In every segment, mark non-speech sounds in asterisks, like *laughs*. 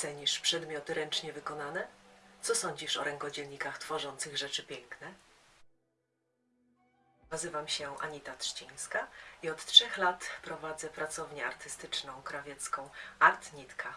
Cenisz przedmioty ręcznie wykonane? Co sądzisz o rękodzielnikach tworzących rzeczy piękne? Nazywam się Anita Trzcińska i od trzech lat prowadzę pracownię artystyczną krawiecką Art Nitka.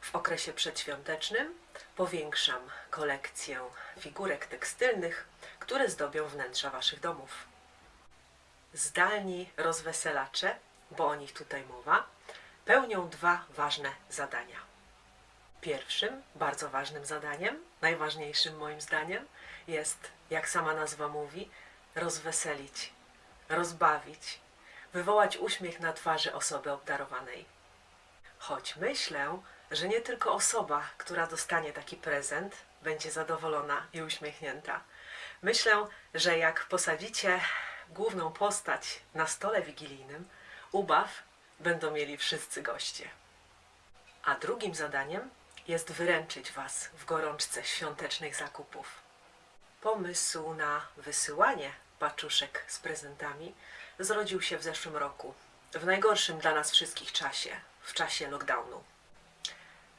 W okresie przedświątecznym powiększam kolekcję figurek tekstylnych, które zdobią wnętrza Waszych domów. Zdalni rozweselacze, bo o nich tutaj mowa, pełnią dwa ważne zadania. Pierwszym, bardzo ważnym zadaniem, najważniejszym moim zdaniem, jest, jak sama nazwa mówi, rozweselić, rozbawić, wywołać uśmiech na twarzy osoby obdarowanej. Choć myślę, że nie tylko osoba, która dostanie taki prezent, będzie zadowolona i uśmiechnięta. Myślę, że jak posadzicie główną postać na stole wigilijnym, ubaw będą mieli wszyscy goście. A drugim zadaniem jest wyręczyć Was w gorączce świątecznych zakupów. Pomysł na wysyłanie paczuszek z prezentami zrodził się w zeszłym roku, w najgorszym dla nas wszystkich czasie, w czasie lockdownu.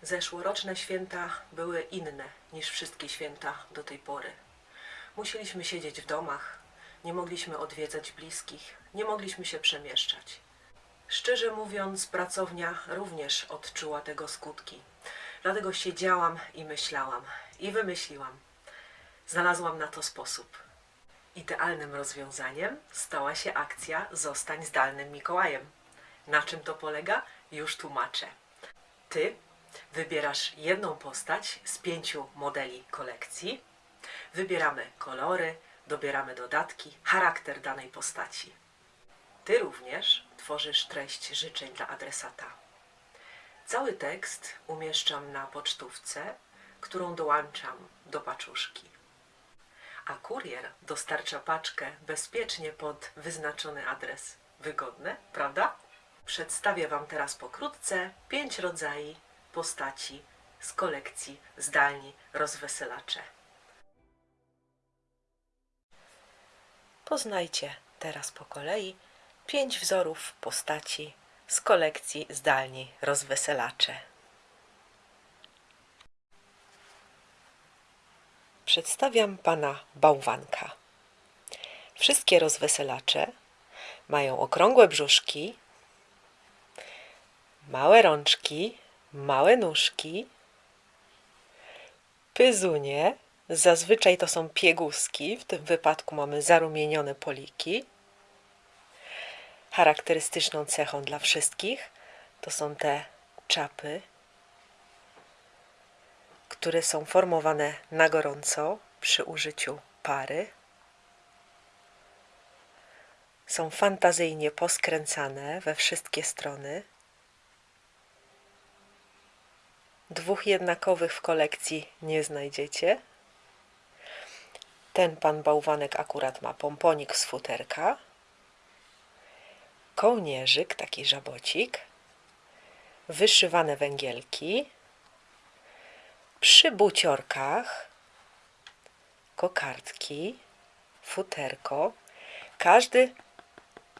Zeszłoroczne święta były inne niż wszystkie święta do tej pory. Musieliśmy siedzieć w domach, nie mogliśmy odwiedzać bliskich, nie mogliśmy się przemieszczać. Szczerze mówiąc, pracownia również odczuła tego skutki. Dlatego siedziałam i myślałam i wymyśliłam. Znalazłam na to sposób. Idealnym rozwiązaniem stała się akcja Zostań zdalnym Mikołajem. Na czym to polega? Już tłumaczę. Ty wybierasz jedną postać z pięciu modeli kolekcji. Wybieramy kolory, dobieramy dodatki, charakter danej postaci. Ty również tworzysz treść życzeń dla adresata. Cały tekst umieszczam na pocztówce, którą dołączam do paczuszki. A kurier dostarcza paczkę bezpiecznie pod wyznaczony adres. Wygodne, prawda? Przedstawię Wam teraz pokrótce pięć rodzajów postaci z kolekcji Zdalni Rozweselacze. Poznajcie teraz po kolei pięć wzorów postaci z kolekcji Zdalni Rozweselacze. Przedstawiam pana bałwanka. Wszystkie rozweselacze mają okrągłe brzuszki, małe rączki, małe nóżki, pyzunie, zazwyczaj to są pieguski, w tym wypadku mamy zarumienione poliki. Charakterystyczną cechą dla wszystkich to są te czapy, które są formowane na gorąco przy użyciu pary. Są fantazyjnie poskręcane we wszystkie strony. Dwóch jednakowych w kolekcji nie znajdziecie. Ten pan bałwanek akurat ma pomponik z futerka, kołnierzyk, taki żabocik, wyszywane węgielki, przy buciorkach, kokardki, futerko. Każdy,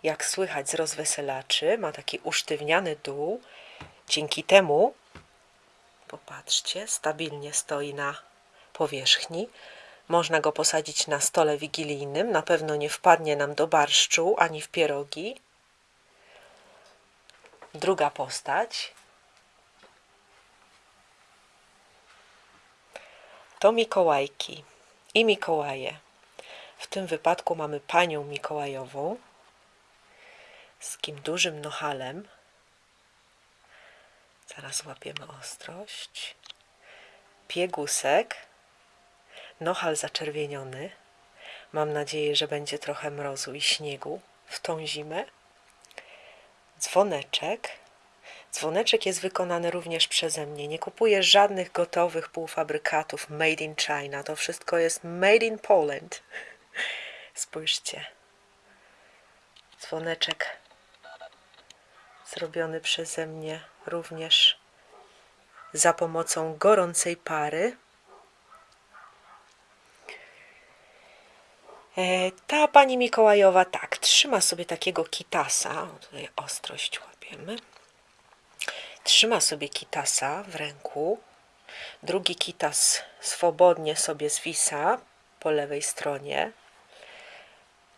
jak słychać z rozweselaczy, ma taki usztywniany dół. Dzięki temu, popatrzcie, stabilnie stoi na powierzchni. Można go posadzić na stole wigilijnym. Na pewno nie wpadnie nam do barszczu ani w pierogi. Druga postać to Mikołajki i Mikołaje. W tym wypadku mamy panią Mikołajową z takim dużym nohalem. Zaraz łapiemy ostrość. Piegusek, nohal zaczerwieniony. Mam nadzieję, że będzie trochę mrozu i śniegu w tą zimę. Dzwoneczek Dzwoneczek jest wykonany również przeze mnie. Nie kupuję żadnych gotowych półfabrykatów made in China. To wszystko jest made in Poland. *laughs* Spójrzcie. Dzwoneczek zrobiony przeze mnie również za pomocą gorącej pary. Ta pani Mikołajowa tak, trzyma sobie takiego kitasa. Tutaj ostrość łapiemy trzyma sobie kitasa w ręku. Drugi kitas swobodnie sobie zwisa po lewej stronie.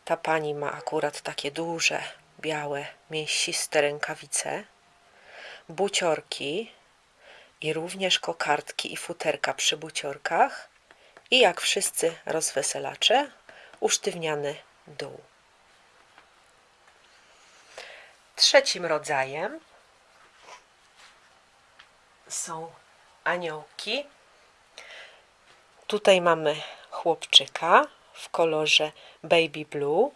Ta pani ma akurat takie duże, białe, mięsiste rękawice, buciorki i również kokardki i futerka przy buciorkach i jak wszyscy rozweselacze, usztywniany dół. Trzecim rodzajem są aniołki. Tutaj mamy chłopczyka w kolorze baby blue.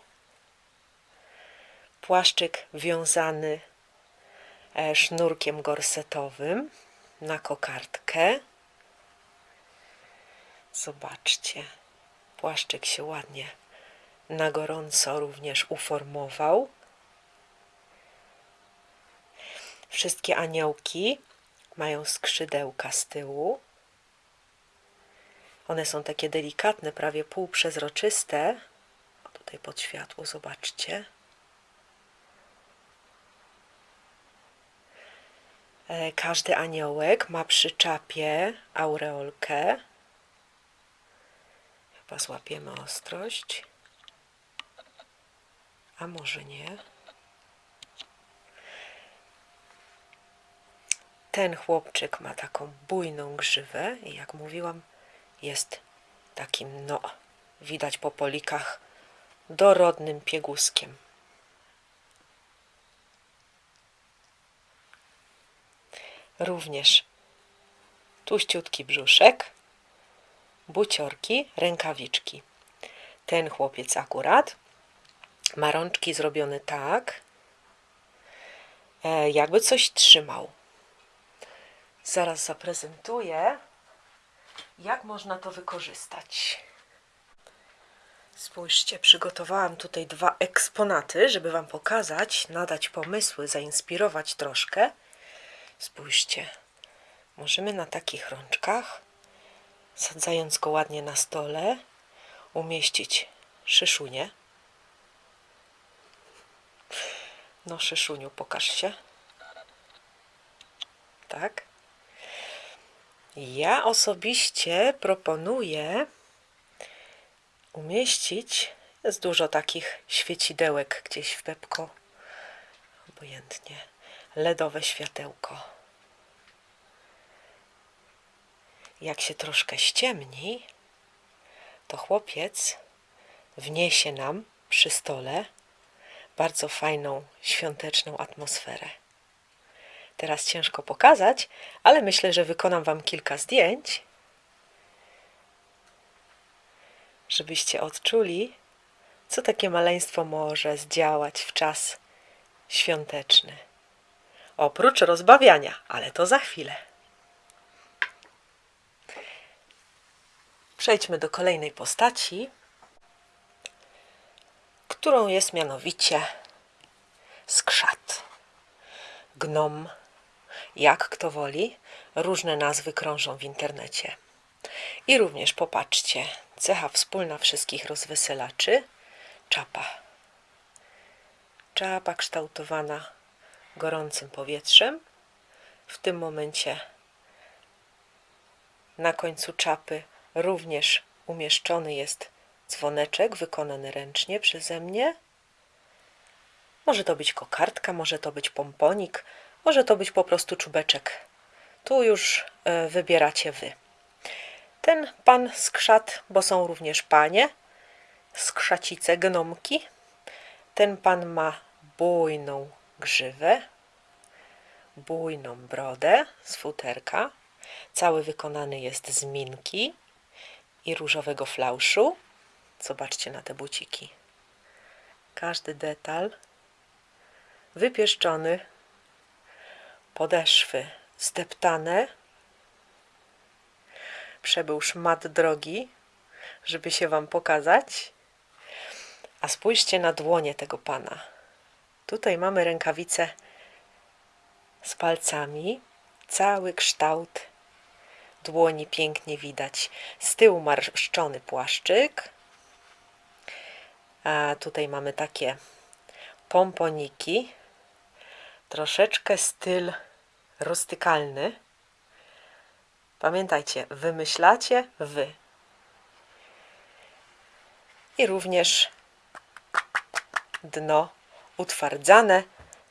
Płaszczyk wiązany e, sznurkiem gorsetowym na kokardkę. Zobaczcie, płaszczyk się ładnie na gorąco również uformował. Wszystkie aniołki mają skrzydełka z tyłu. One są takie delikatne, prawie półprzezroczyste. O, tutaj pod światło, zobaczcie. E, Każdy aniołek ma przy czapie aureolkę. Chyba złapiemy ostrość. A może nie? Ten chłopczyk ma taką bujną grzywę i jak mówiłam, jest takim, no, widać po polikach, dorodnym pieguskiem. Również tuściutki brzuszek, buciorki, rękawiczki. Ten chłopiec akurat ma rączki zrobione tak, e, jakby coś trzymał. Zaraz zaprezentuję, jak można to wykorzystać. Spójrzcie, przygotowałam tutaj dwa eksponaty, żeby Wam pokazać, nadać pomysły, zainspirować troszkę. Spójrzcie, możemy na takich rączkach, sadzając go ładnie na stole, umieścić szyszunię. No, szyszuniu, pokaż się. Tak. Ja osobiście proponuję umieścić, jest dużo takich świecidełek gdzieś w Pepko, obojętnie, LEDowe światełko. Jak się troszkę ściemni, to chłopiec wniesie nam przy stole bardzo fajną świąteczną atmosferę. Teraz ciężko pokazać, ale myślę, że wykonam Wam kilka zdjęć, żebyście odczuli, co takie maleństwo może zdziałać w czas świąteczny. Oprócz rozbawiania, ale to za chwilę. Przejdźmy do kolejnej postaci, którą jest mianowicie skrzat, gnom, jak kto woli, różne nazwy krążą w internecie. I również popatrzcie, cecha wspólna wszystkich rozweselaczy czapa. Czapa kształtowana gorącym powietrzem. W tym momencie na końcu czapy również umieszczony jest dzwoneczek wykonany ręcznie przeze mnie. Może to być kokardka, może to być pomponik, może to być po prostu czubeczek. Tu już e, wybieracie wy. Ten pan skrzat, bo są również panie, skrzacice, gnomki. Ten pan ma bujną grzywę, bujną brodę z futerka. Cały wykonany jest z minki i różowego flauszu. Zobaczcie na te buciki. Każdy detal wypieszczony podeszwy zdeptane. Przebył szmat drogi, żeby się Wam pokazać. A spójrzcie na dłonie tego pana. Tutaj mamy rękawice z palcami. Cały kształt dłoni pięknie widać. Z tyłu marszczony płaszczyk. A tutaj mamy takie pomponiki. Troszeczkę styl roztykalny. Pamiętajcie, wymyślacie wy. I również dno utwardzane,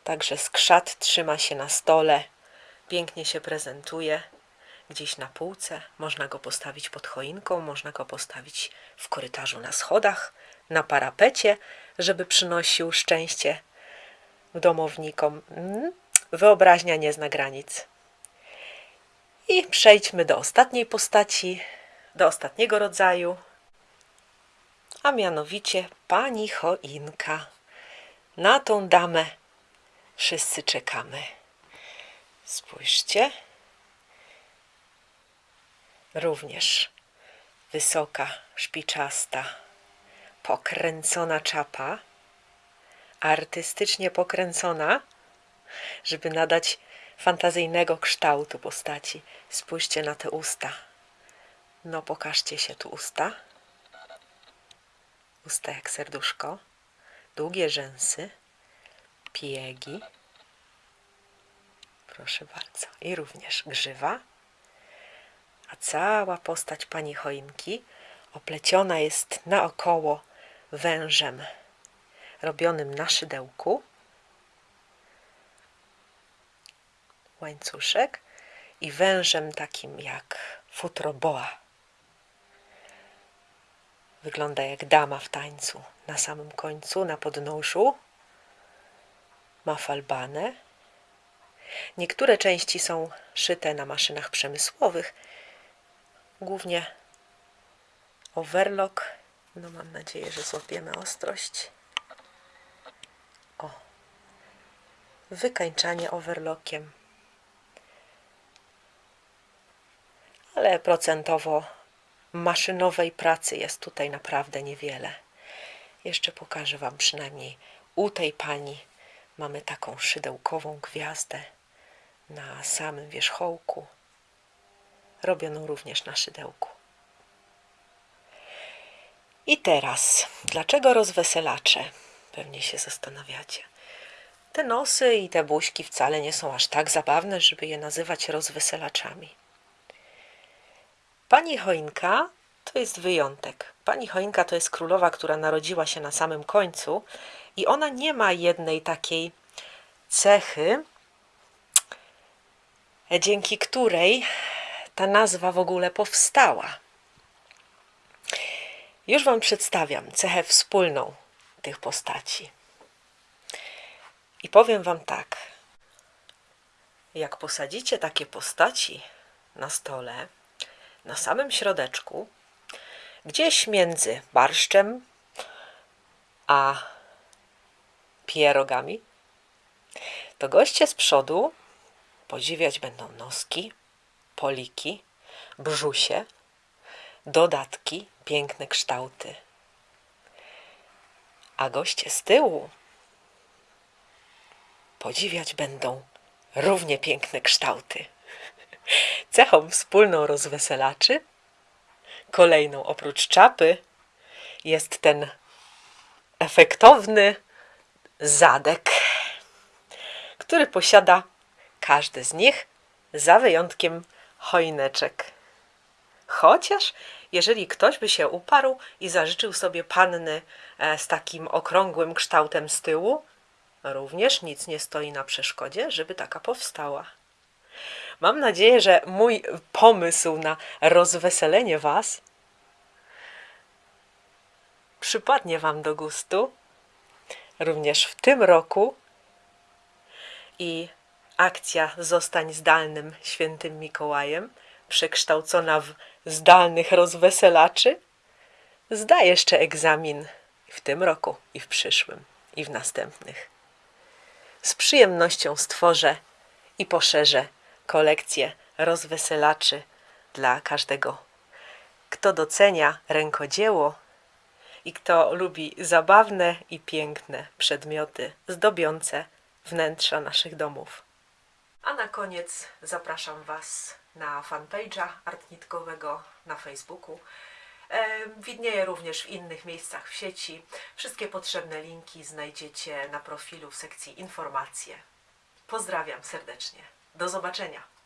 także skrzat trzyma się na stole, pięknie się prezentuje gdzieś na półce. Można go postawić pod choinką, można go postawić w korytarzu na schodach, na parapecie, żeby przynosił szczęście domownikom. Mm, Wyobraźnia nie zna granic. I przejdźmy do ostatniej postaci, do ostatniego rodzaju, a mianowicie pani choinka. Na tą damę wszyscy czekamy. Spójrzcie. Również wysoka, szpiczasta, pokręcona czapa, artystycznie pokręcona, żeby nadać fantazyjnego kształtu postaci. Spójrzcie na te usta. No, pokażcie się tu usta. Usta jak serduszko, długie rzęsy, piegi. Proszę bardzo. I również grzywa. A cała postać pani choinki opleciona jest naokoło wężem robionym na szydełku. Łańcuszek i wężem takim jak futro boa. Wygląda jak dama w tańcu. Na samym końcu, na podnóżu ma falbanę. Niektóre części są szyte na maszynach przemysłowych, głównie overlock. No mam nadzieję, że złapiemy ostrość. O, wykańczanie overlockiem. Ale procentowo maszynowej pracy jest tutaj naprawdę niewiele. Jeszcze pokażę Wam przynajmniej u tej pani mamy taką szydełkową gwiazdę na samym wierzchołku, robioną również na szydełku. I teraz, dlaczego rozweselacze? Pewnie się zastanawiacie. Te nosy i te buźki wcale nie są aż tak zabawne, żeby je nazywać rozweselaczami. Pani Choinka to jest wyjątek. Pani Choinka to jest królowa, która narodziła się na samym końcu i ona nie ma jednej takiej cechy, dzięki której ta nazwa w ogóle powstała. Już Wam przedstawiam cechę wspólną tych postaci. I powiem Wam tak. Jak posadzicie takie postaci na stole, na samym środeczku, gdzieś między barszczem a pierogami, to goście z przodu podziwiać będą noski, poliki, brzusie, dodatki, piękne kształty. A goście z tyłu podziwiać będą równie piękne kształty. Cechą wspólną rozweselaczy, kolejną oprócz czapy, jest ten efektowny zadek, który posiada każdy z nich, za wyjątkiem choineczek. Chociaż jeżeli ktoś by się uparł i zażyczył sobie panny e, z takim okrągłym kształtem z tyłu, również nic nie stoi na przeszkodzie, żeby taka powstała. Mam nadzieję, że mój pomysł na rozweselenie Was przypadnie Wam do gustu również w tym roku i akcja Zostań zdalnym świętym Mikołajem, przekształcona w zdalnych rozweselaczy, zda jeszcze egzamin w tym roku i w przyszłym i w następnych. Z przyjemnością stworzę i poszerzę kolekcję rozweselaczy dla każdego, kto docenia rękodzieło i kto lubi zabawne i piękne przedmioty zdobiące wnętrza naszych domów. A na koniec zapraszam Was na fanpage'a artnitkowego na Facebooku. Widnieje również w innych miejscach w sieci. Wszystkie potrzebne linki znajdziecie na profilu w sekcji informacje. Pozdrawiam serdecznie. Do zobaczenia.